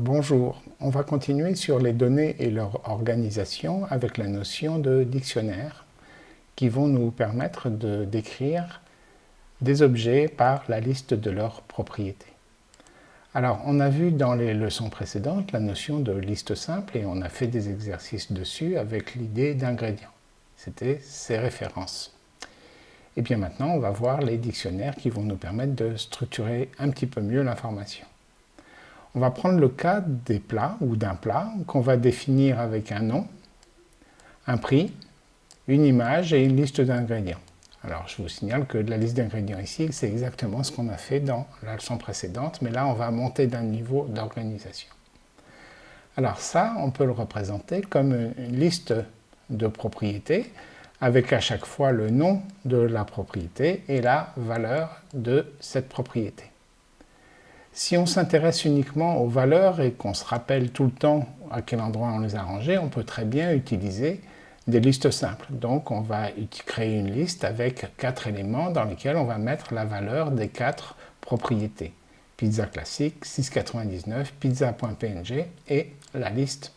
Bonjour, on va continuer sur les données et leur organisation avec la notion de dictionnaire qui vont nous permettre de décrire des objets par la liste de leurs propriétés. Alors, on a vu dans les leçons précédentes la notion de liste simple et on a fait des exercices dessus avec l'idée d'ingrédients. C'était ces références. Et bien maintenant, on va voir les dictionnaires qui vont nous permettre de structurer un petit peu mieux l'information. On va prendre le cas des plats ou d'un plat qu'on va définir avec un nom, un prix, une image et une liste d'ingrédients. Alors je vous signale que la liste d'ingrédients ici, c'est exactement ce qu'on a fait dans la leçon précédente, mais là on va monter d'un niveau d'organisation. Alors ça, on peut le représenter comme une liste de propriétés avec à chaque fois le nom de la propriété et la valeur de cette propriété. Si on s'intéresse uniquement aux valeurs et qu'on se rappelle tout le temps à quel endroit on les a rangées, on peut très bien utiliser des listes simples. Donc on va créer une liste avec quatre éléments dans lesquels on va mettre la valeur des quatre propriétés. Pizza classique, 6,99, pizza.png et la liste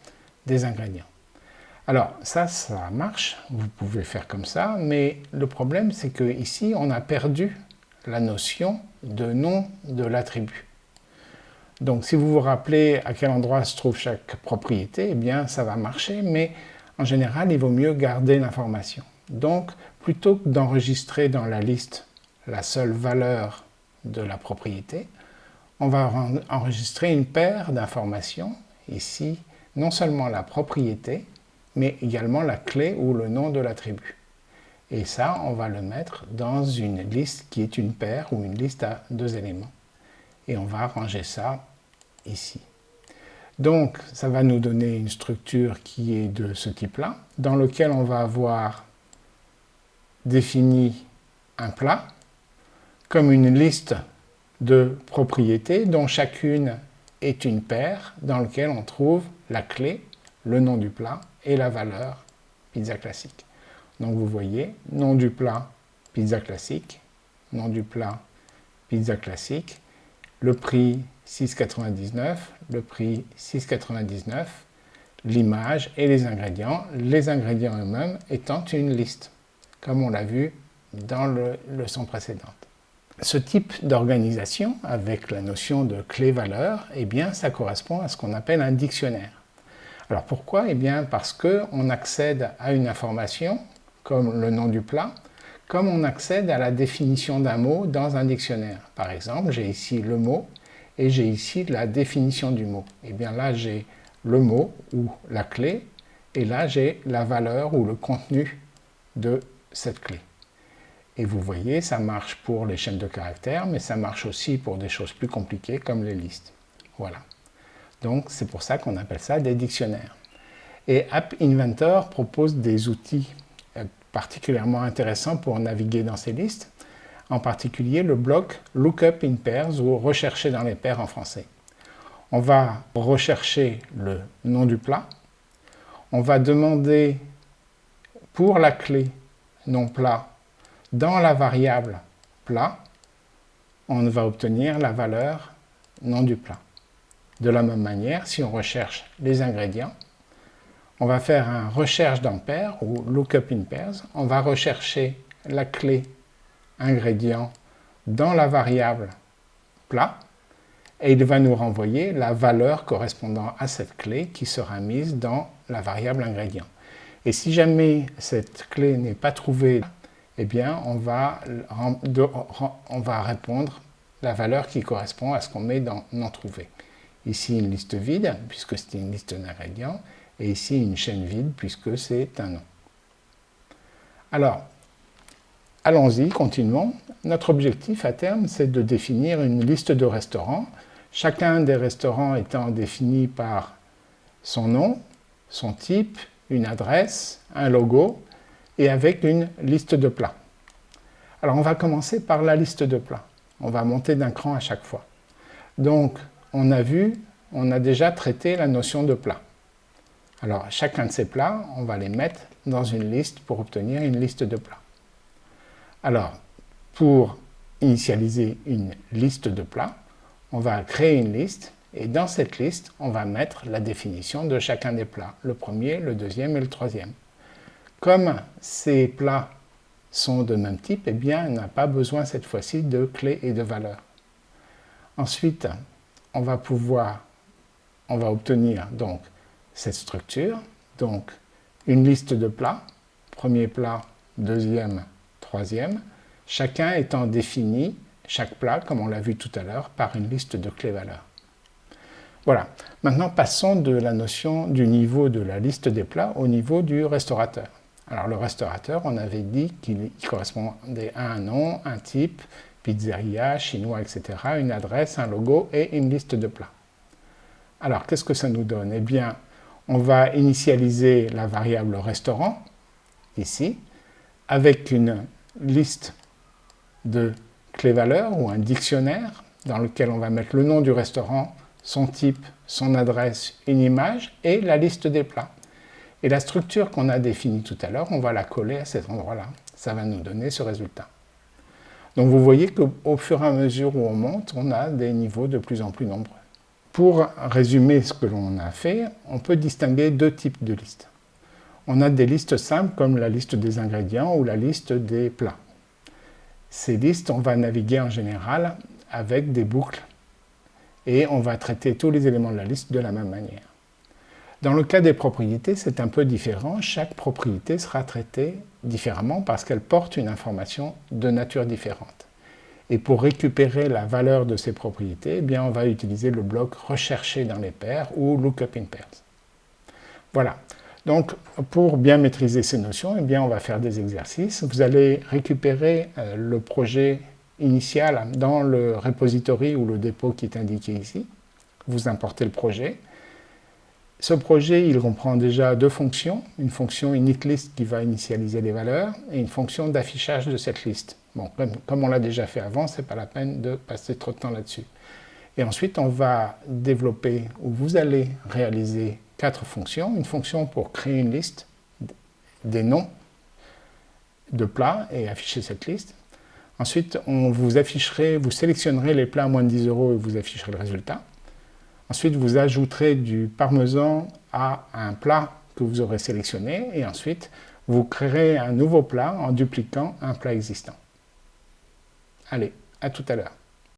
des ingrédients. Alors ça, ça marche, vous pouvez faire comme ça, mais le problème c'est que ici on a perdu la notion de nom de l'attribut. Donc si vous vous rappelez à quel endroit se trouve chaque propriété, eh bien ça va marcher, mais en général il vaut mieux garder l'information. Donc plutôt que d'enregistrer dans la liste la seule valeur de la propriété, on va enregistrer une paire d'informations, ici non seulement la propriété, mais également la clé ou le nom de l'attribut. Et ça, on va le mettre dans une liste qui est une paire ou une liste à deux éléments. Et on va ranger ça ici. Donc, ça va nous donner une structure qui est de ce type-là, dans lequel on va avoir défini un plat comme une liste de propriétés dont chacune est une paire dans laquelle on trouve la clé, le nom du plat et la valeur pizza classique. Donc vous voyez, nom du plat, pizza classique, nom du plat, pizza classique, le prix 6,99, le prix 6,99, l'image et les ingrédients, les ingrédients eux-mêmes étant une liste, comme on l'a vu dans la leçon précédente. Ce type d'organisation, avec la notion de clé-valeur, eh bien, ça correspond à ce qu'on appelle un dictionnaire. Alors pourquoi? Eh bien parce qu'on accède à une information, comme le nom du plat, comme on accède à la définition d'un mot dans un dictionnaire. Par exemple, j'ai ici le mot et j'ai ici la définition du mot. Et eh bien là, j'ai le mot ou la clé et là, j'ai la valeur ou le contenu de cette clé. Et vous voyez, ça marche pour les chaînes de caractères, mais ça marche aussi pour des choses plus compliquées comme les listes. Voilà. Donc c'est pour ça qu'on appelle ça des dictionnaires. Et App Inventor propose des outils particulièrement intéressants pour naviguer dans ces listes, en particulier le bloc Lookup in Pairs ou Rechercher dans les paires en français. On va rechercher le nom du plat, on va demander pour la clé nom plat dans la variable plat, on va obtenir la valeur nom du plat. De la même manière, si on recherche les ingrédients, on va faire un recherche dans paire ou lookup in pairs. On va rechercher la clé ingrédient dans la variable plat et il va nous renvoyer la valeur correspondant à cette clé qui sera mise dans la variable ingrédient. Et si jamais cette clé n'est pas trouvée, eh bien on va, on va répondre la valeur qui correspond à ce qu'on met dans non trouvé. Ici une liste vide, puisque c'est une liste d'ingrédients, et ici une chaîne vide, puisque c'est un nom. Alors, allons-y, continuons. Notre objectif à terme, c'est de définir une liste de restaurants, chacun des restaurants étant défini par son nom, son type, une adresse, un logo, et avec une liste de plats. Alors on va commencer par la liste de plats. On va monter d'un cran à chaque fois. Donc on a vu, on a déjà traité la notion de plat. Alors, chacun de ces plats, on va les mettre dans une liste pour obtenir une liste de plats. Alors, pour initialiser une liste de plats, on va créer une liste Et dans cette liste, on va mettre la définition de chacun des plats, le premier, le deuxième et le troisième. Comme ces plats sont de même type, eh bien, on n'a pas besoin cette fois-ci de clés et de valeurs. Ensuite, on va pouvoir, on va obtenir donc cette structure, donc une liste de plats, premier plat, deuxième, troisième, chacun étant défini, chaque plat, comme on l'a vu tout à l'heure, par une liste de clés-valeurs. Voilà. Maintenant, passons de la notion du niveau de la liste des plats au niveau du restaurateur. Alors, le restaurateur, on avait dit qu'il correspondait à un nom, un type, pizzeria, chinois, etc., une adresse, un logo et une liste de plats. Alors, qu'est-ce que ça nous donne? Eh bien, on va initialiser la variable restaurant, ici, avec une liste de clés-valeurs ou un dictionnaire dans lequel on va mettre le nom du restaurant, son type, son adresse, une image et la liste des plats. Et la structure qu'on a définie tout à l'heure, on va la coller à cet endroit-là. Ça va nous donner ce résultat. Donc vous voyez qu'au fur et à mesure où on monte, on a des niveaux de plus en plus nombreux. Pour résumer ce que l'on a fait, on peut distinguer deux types de listes. On a des listes simples comme la liste des ingrédients ou la liste des plats. Ces listes, on va naviguer en général avec des boucles et on va traiter tous les éléments de la liste de la même manière. Dans le cas des propriétés, c'est un peu différent. Chaque propriété sera traitée différemment parce qu'elle porte une information de nature différente. Et pour récupérer la valeur de ces propriétés, eh bien, on va utiliser le bloc rechercher dans les paires ou lookup in pairs. Voilà. Donc, pour bien maîtriser ces notions, eh bien, on va faire des exercices. Vous allez récupérer euh, le projet initial dans le repository ou le dépôt qui est indiqué ici. Vous importez le projet. Ce projet, il comprend déjà deux fonctions, une fonction initList qui va initialiser les valeurs et une fonction d'affichage de cette liste. Bon, comme, on l'a déjà fait avant, ce n'est pas la peine de passer trop de temps là-dessus. Et ensuite, on va développer, ou vous allez réaliser quatre fonctions. Une fonction pour créer une liste des noms de plats et afficher cette liste. Ensuite, on vous afficherez, vous sélectionnerez les plats à moins de 10 euros et vous afficherez le résultat. Ensuite, vous ajouterez du parmesan à un plat que vous aurez sélectionné et ensuite, vous créerez un nouveau plat en dupliquant un plat existant. Allez, à tout à l'heure.